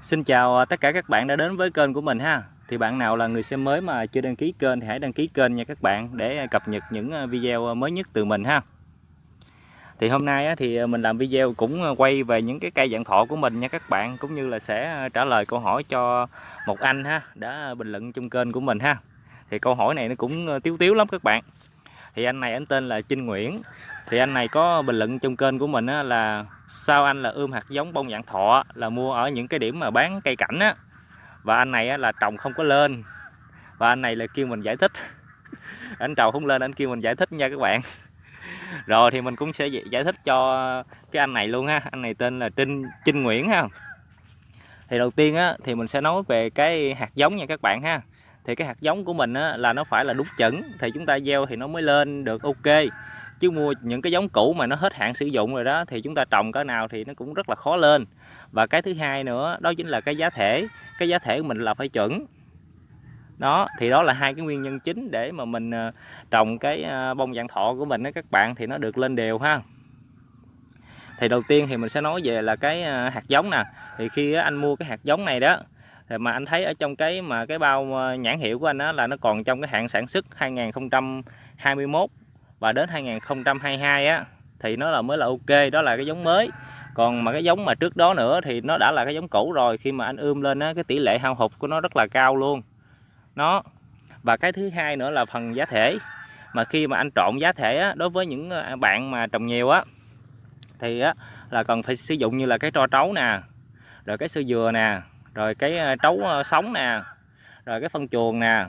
Xin chào à, tất cả các bạn đã đến với kênh của mình ha. Thì bạn nào là người xem mới mà chưa đăng ký kênh thì hãy đăng ký kênh nha các bạn Để à, cập nhật những à, video mới nhất từ mình ha. Thì hôm nay thì mình làm video cũng quay về những cái cây dạng thọ của mình nha các bạn, Cũng như là sẽ trả lời câu hỏi cho một anh ha, Đã bình luận trong kênh của mình ha. Thì câu hỏi này nó cũng tiếu tiếu lắm các bạn. Thì anh này anh tên là Trinh Nguyễn thì anh này có bình luận trong kênh của mình á, là sao anh là ươm hạt giống bông dạng thọ là mua ở những cái điểm mà bán cây cảnh á. Và anh này á, là trồng không có lên. Và anh này là kêu mình giải thích. Anh trồng không lên anh kêu mình giải thích nha các bạn. Rồi thì mình cũng sẽ giải thích cho cái anh này luôn ha. Anh này tên là Trinh Trinh Nguyễn ha. Thì đầu tiên á thì mình sẽ nói về cái hạt giống nha các bạn ha. Thì cái hạt giống của mình á, là nó phải là đúng chuẩn. Thì chúng ta gieo thì nó mới lên được ok chứ mua những cái giống cũ mà nó hết hạn sử dụng rồi đó, thì chúng ta trồng cái nào thì nó cũng rất là khó lên. Và cái thứ hai nữa, đó chính là cái giá thể. Cái giá thể của mình là phải chuẩn. Đó, thì đó là hai cái nguyên nhân chính để mà mình ờ, trồng cái ờ, bông dạng thọ của mình đó các bạn, thì nó được lên đều ha. Thì đầu tiên thì mình sẽ nói về là cái ờ, hạt giống nè. Thì khi anh mua cái hạt giống này đó, thì mà anh thấy ở trong cái mà cái bao nhãn hiệu của anh đó là nó còn trong cái hạn sản xuất 2021 và đến 2022 á thì nó là mới là ok đó là cái giống mới. Còn mà cái giống mà trước đó nữa thì nó đã là cái giống cũ rồi khi mà anh ươm lên á cái tỷ lệ hao hụt của nó rất là cao luôn. Nó. Và cái thứ hai nữa là phần giá thể. Mà khi mà anh trộn giá thể á, đối với những à, bạn mà trồng nhiều á thì á là cần phải sử dụng như là cái tro trấu nè rồi cái sơ dừa nè rồi cái à, trấu à, sống nè rồi cái phân chuồng nè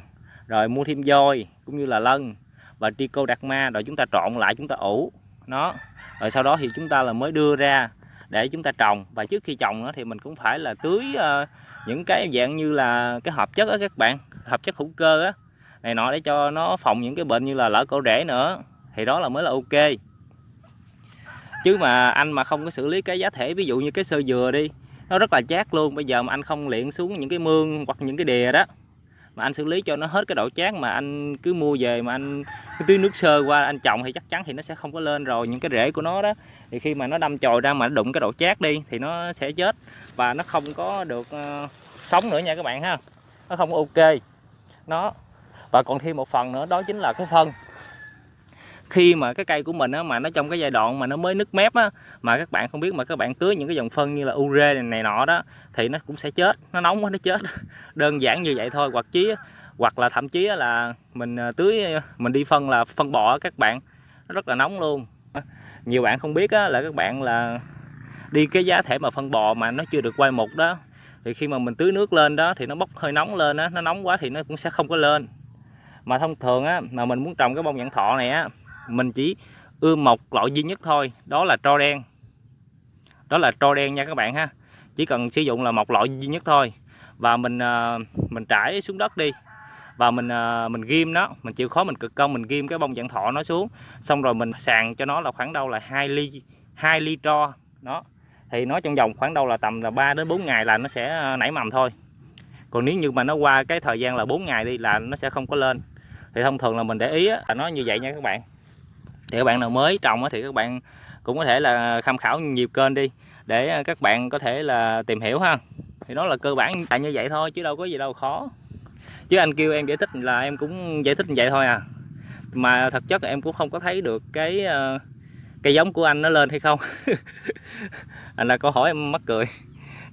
rồi mua thêm voi cũng như là lân và trichoderma rồi chúng ta trộn lại chúng ta ủ. Nó rồi sau đó thì chúng ta là mới đưa ra để chúng ta trồng. Và trước khi trồng nó thì mình cũng phải là tưới uh, những cái dạng như là cái hợp chất á các bạn hợp chất hữu cơ á này nọ để cho nó phòng những cái bệnh như là lỡ cổ rễ nữa. Thì đó là mới là ok. Chứ mà anh mà không có xử lý cái giá thể ví dụ như cái sơ dừa đi nó rất là chát luôn. Bây giờ mà anh không luyện xuống những cái mương hoặc những cái đìa đó mà anh xử lý cho nó hết cái độ chát mà anh cứ mua về mà anh cứ tưới nước sơ qua anh trồng thì chắc chắn thì nó sẽ không có lên rồi những cái rễ của nó đó. Thì khi mà nó đâm chồi ra mà nó đụng cái độ chát đi thì nó sẽ chết và nó không có được uh, sống nữa nha các bạn ha. Nó không ok. Nó và còn thêm một phần nữa đó chính là cái phân khi mà cái cây của mình á, mà nó trong cái giai đoạn mà nó mới nứt mép á, mà các bạn không biết mà các bạn tưới những cái dòng phân như là ure này, này nọ đó thì nó cũng sẽ chết nó nóng quá nó chết. Đơn giản như vậy thôi hoặc chí hoặc là thậm chí là mình ờ, tưới ờ, mình đi phân là phân bò các bạn nó rất là nóng luôn. Nhiều bạn không biết á, là các bạn là đi cái giá thể mà phân bò mà nó chưa được quay mục đó thì khi mà mình tưới nước lên đó thì nó bốc hơi nóng lên á nó nóng quá thì nó cũng sẽ không có lên. Mà thông thường á mà mình muốn trồng cái bông nhãn thọ này á mình chỉ ươm một loại duy nhất thôi, đó là tro đen. Đó là tro đen nha các bạn ha. Chỉ cần sử dụng là một loại duy nhất thôi. Và mình ờ, mình trải xuống đất đi. Và mình ờ, mình ghim nó. Mình chịu khó mình cực công mình ghim cái bông dạng thọ nó xuống. Xong rồi mình sàn cho nó là khoảng đâu là hai ly hai ly tro. Đó. Thì nó trong vòng khoảng đâu là tầm là 3 đến 4 ngày là nó sẽ ờ, nảy mầm thôi. Còn nếu như mà nó qua cái thời gian là 4 ngày đi là nó sẽ không có lên. Thì thông thường là mình để ý là nó như vậy nha các bạn thì các bạn nào mới trồng thì các bạn cũng có thể là tham khảo nhiều kênh đi, để à, các bạn có thể là tìm hiểu ha. Thì đó là cơ bản tại như vậy thôi, chứ đâu có gì đâu khó. Chứ anh kêu em giải thích là em cũng giải thích như vậy thôi à. Mà thật chất em cũng không có thấy được cái à, cây giống của anh nó lên hay không. Anh là câu hỏi em mắc cười.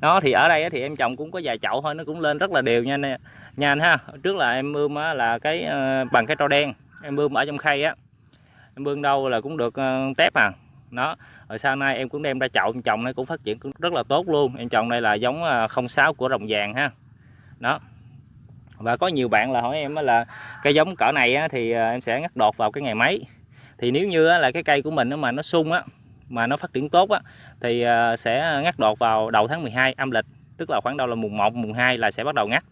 Đó, thì ở đây thì em trồng cũng có vài chậu thôi, nó cũng lên rất là đều nha nha anh ha. Trước là em ươm là cái à, bằng cái tro đen, em ươm ở trong khay á em bưng đâu là cũng được uh, tép à. Nó rồi sau nay em cũng đem ra chậu trồng nó cũng phát triển cũng rất là tốt luôn. Em trồng đây là giống ờ, 06 sáu của rồng vàng ha. Đó. Và có nhiều bạn là hỏi em là cây giống cỡ này á, thì ờ, em sẽ ngắt đột vào cái ngày mấy. Thì nếu như là cái cây của mình mà nó sung á mà nó phát triển tốt á thì sẽ ngắt đột vào đầu tháng 12 âm lịch tức là khoảng đâu là mùng 1 mùng 2 là sẽ bắt đầu ngắt.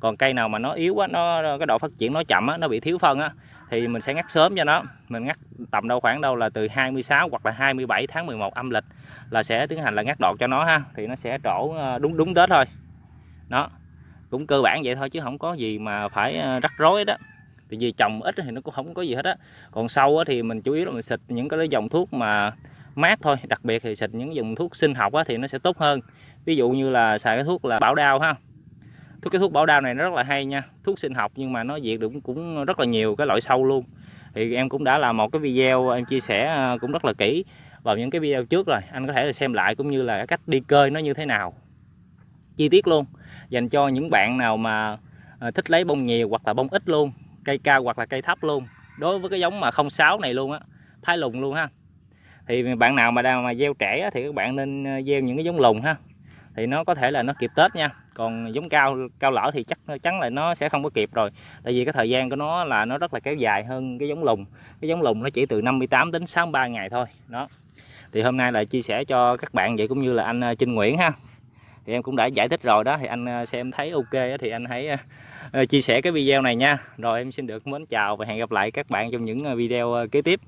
Còn cây nào mà nó yếu á nó cái độ phát triển nó chậm á nó bị thiếu phân á thì mình sẽ ngắt sớm cho nó. Mình ngắt tầm đâu khoảng đâu là từ 26 hoặc là 27 tháng 11 âm lịch là sẽ tiến hành là ngắt đọt cho nó ha. Thì nó sẽ trổ ờ, đúng đúng Tết thôi. Đó, cũng cơ bản vậy thôi chứ không có gì mà phải ờ, rắc rối đó. Thì vì trồng ít thì nó cũng không có gì hết á. Còn sâu thì mình chủ yếu là mình xịt những cái dòng thuốc mà mát thôi. Đặc biệt thì xịt những dòng thuốc sinh học thì nó sẽ tốt hơn. Ví dụ như là xài cái thuốc là bảo đao ha thuốc cái thuốc bảo đao này nó rất là hay nha. Thuốc sinh học nhưng mà nó diệt được cũng rất là nhiều cái loại sâu luôn. Thì em cũng đã làm một cái video, em chia sẻ ờ, cũng rất là kỹ vào những cái video trước rồi. Anh có thể là xem lại cũng như là cái cách đi cơi nó như thế nào. Chi tiết luôn. Dành cho những bạn nào mà ờ, thích lấy bông nhiều hoặc là bông ít luôn, cây cao hoặc là cây thấp luôn. Đối với cái giống mà 06 này luôn á, thái lùng luôn ha. Thì bạn nào mà đang mà gieo trẻ thì các bạn nên ờ, gieo những cái giống lùng ha thì nó có thể là nó kịp tết nha. Còn giống cao cao lỡ thì chắc chắn là nó sẽ không có kịp rồi. Tại vì cái thời gian của nó là nó rất là kéo dài hơn cái giống lùng. Cái giống lùng nó chỉ từ 58 đến 63 ngày thôi. Đó. Thì hôm nay là chia sẻ cho các bạn vậy cũng như là anh à, Trinh Nguyễn ha. Thì em cũng đã giải thích rồi đó. Thì anh à, xem thấy ok thì anh hãy à, chia sẻ cái video này nha. Rồi em xin được mến chào và hẹn gặp lại các bạn trong những video kế tiếp.